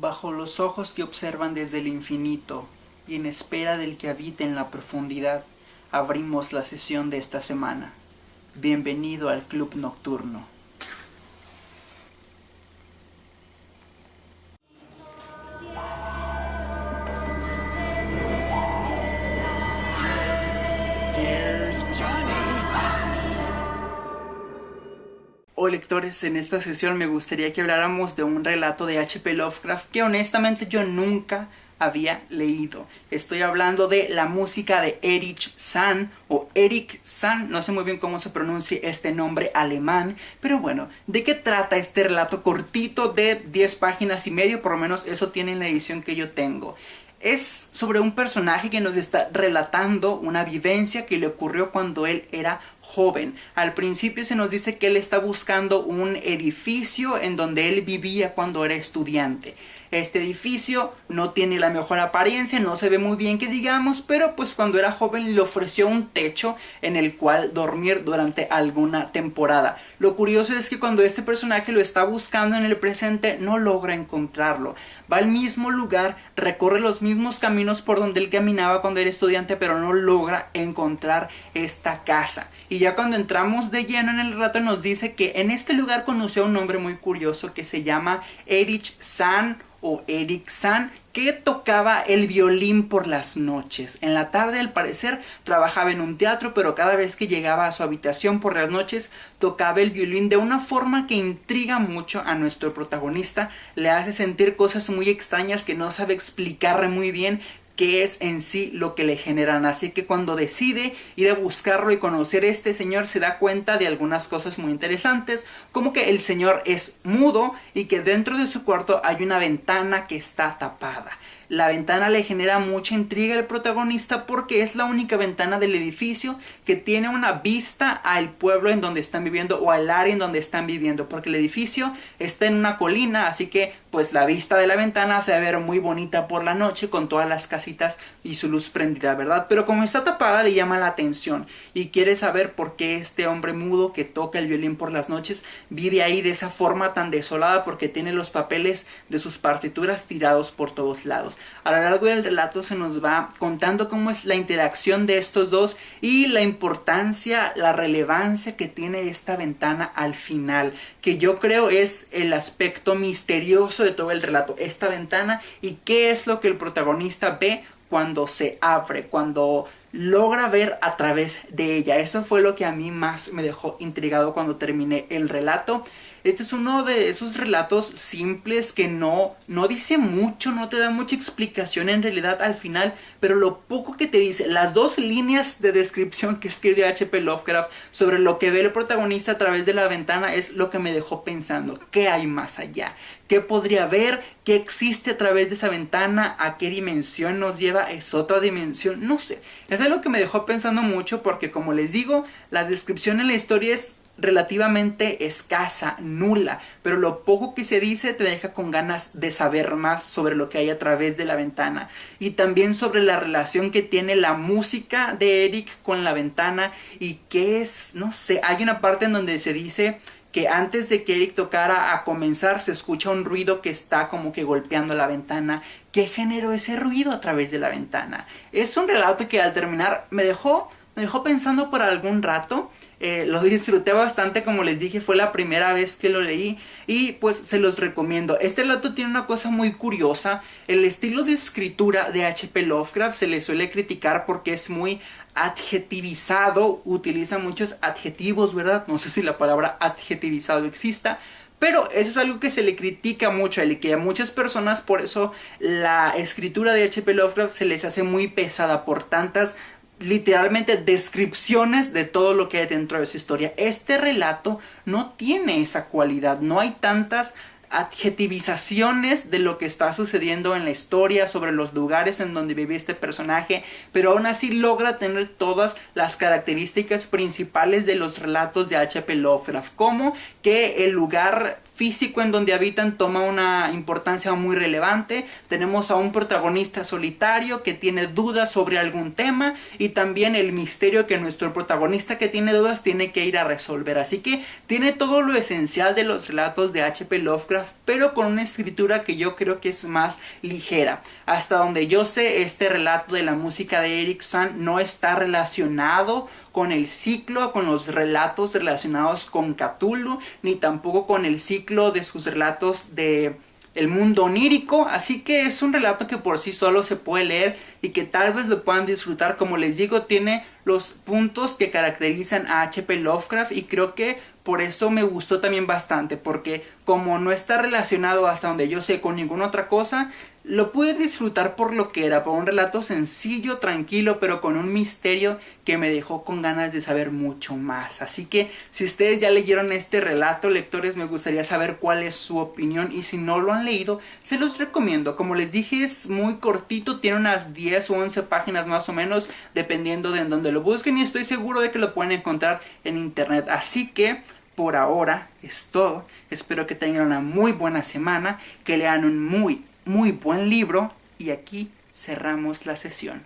Bajo los ojos que observan desde el infinito y en espera del que habita en la profundidad, abrimos la sesión de esta semana. Bienvenido al Club Nocturno. Lectores, en esta sesión me gustaría que habláramos de un relato de H.P. Lovecraft que honestamente yo nunca había leído. Estoy hablando de la música de Erich San o Eric San, no sé muy bien cómo se pronuncia este nombre alemán, pero bueno, ¿de qué trata este relato cortito de 10 páginas y medio? Por lo menos eso tiene en la edición que yo tengo. Es sobre un personaje que nos está relatando una vivencia que le ocurrió cuando él era joven. Al principio se nos dice que él está buscando un edificio en donde él vivía cuando era estudiante. Este edificio no tiene la mejor apariencia, no se ve muy bien que digamos, pero pues cuando era joven le ofreció un techo en el cual dormir durante alguna temporada. Lo curioso es que cuando este personaje lo está buscando en el presente no logra encontrarlo. Va al mismo lugar, recorre los mismos caminos por donde él caminaba cuando era estudiante, pero no logra encontrar esta casa. Y ya cuando entramos de lleno en el relato nos dice que en este lugar conoció a un hombre muy curioso que se llama Erich San o Eric San que tocaba el violín por las noches. En la tarde al parecer trabajaba en un teatro pero cada vez que llegaba a su habitación por las noches tocaba el violín de una forma que intriga mucho a nuestro protagonista, le hace sentir cosas muy extrañas que no sabe explicar muy bien qué es en sí lo que le generan. Así que cuando decide ir a buscarlo y conocer a este señor se da cuenta de algunas cosas muy interesantes, como que el señor es mudo y que dentro de su cuarto hay una ventana que está tapada. La ventana le genera mucha intriga al protagonista porque es la única ventana del edificio que tiene una vista al pueblo en donde están viviendo o al área en donde están viviendo porque el edificio está en una colina así que pues la vista de la ventana se va ver muy bonita por la noche con todas las casitas y su luz prendida, ¿verdad? Pero como está tapada le llama la atención y quiere saber por qué este hombre mudo que toca el violín por las noches vive ahí de esa forma tan desolada porque tiene los papeles de sus partituras tirados por todos lados. A lo largo del relato se nos va contando cómo es la interacción de estos dos y la importancia, la relevancia que tiene esta ventana al final, que yo creo es el aspecto misterioso de todo el relato, esta ventana y qué es lo que el protagonista ve cuando se abre, cuando logra ver a través de ella. Eso fue lo que a mí más me dejó intrigado cuando terminé el relato. Este es uno de esos relatos simples que no, no dice mucho, no te da mucha explicación en realidad al final, pero lo poco que te dice, las dos líneas de descripción que escribe H.P. Lovecraft sobre lo que ve el protagonista a través de la ventana es lo que me dejó pensando, ¿qué hay más allá? ¿Qué podría haber? ¿Qué existe a través de esa ventana? ¿A qué dimensión nos lleva? ¿Es otra dimensión? No sé. Es algo que me dejó pensando mucho porque como les digo, la descripción en la historia es relativamente escasa, nula, pero lo poco que se dice te deja con ganas de saber más sobre lo que hay a través de la ventana y también sobre la relación que tiene la música de Eric con la ventana y qué es, no sé, hay una parte en donde se dice que antes de que Eric tocara a comenzar se escucha un ruido que está como que golpeando la ventana. ¿Qué generó ese ruido a través de la ventana? Es un relato que al terminar me dejó, me dejó pensando por algún rato eh, lo disfruté bastante, como les dije, fue la primera vez que lo leí y pues se los recomiendo. Este relato tiene una cosa muy curiosa, el estilo de escritura de H.P. Lovecraft se le suele criticar porque es muy adjetivizado, utiliza muchos adjetivos, ¿verdad? No sé si la palabra adjetivizado exista, pero eso es algo que se le critica mucho y que a muchas personas por eso la escritura de H.P. Lovecraft se les hace muy pesada por tantas literalmente descripciones de todo lo que hay dentro de su historia. Este relato no tiene esa cualidad, no hay tantas adjetivizaciones de lo que está sucediendo en la historia, sobre los lugares en donde vive este personaje, pero aún así logra tener todas las características principales de los relatos de H.P. Lovecraft, como que el lugar físico en donde habitan toma una importancia muy relevante. Tenemos a un protagonista solitario que tiene dudas sobre algún tema y también el misterio que nuestro protagonista que tiene dudas tiene que ir a resolver. Así que tiene todo lo esencial de los relatos de H.P. Lovecraft, pero con una escritura que yo creo que es más ligera. Hasta donde yo sé, este relato de la música de Eric no está relacionado con el ciclo, con los relatos relacionados con Cthulhu, ni tampoco con el ciclo de sus relatos de el mundo onírico, así que es un relato que por sí solo se puede leer y que tal vez lo puedan disfrutar, como les digo, tiene los puntos que caracterizan a H.P. Lovecraft y creo que por eso me gustó también bastante, porque como no está relacionado hasta donde yo sé con ninguna otra cosa, lo pude disfrutar por lo que era, por un relato sencillo, tranquilo, pero con un misterio que me dejó con ganas de saber mucho más. Así que si ustedes ya leyeron este relato, lectores, me gustaría saber cuál es su opinión y si no lo han leído, se los recomiendo. Como les dije, es muy cortito, tiene unas 10 o 11 páginas más o menos, dependiendo de en donde lo busquen y estoy seguro de que lo pueden encontrar en internet. Así que por ahora es todo. Espero que tengan una muy buena semana, que lean un muy, muy buen libro y aquí cerramos la sesión.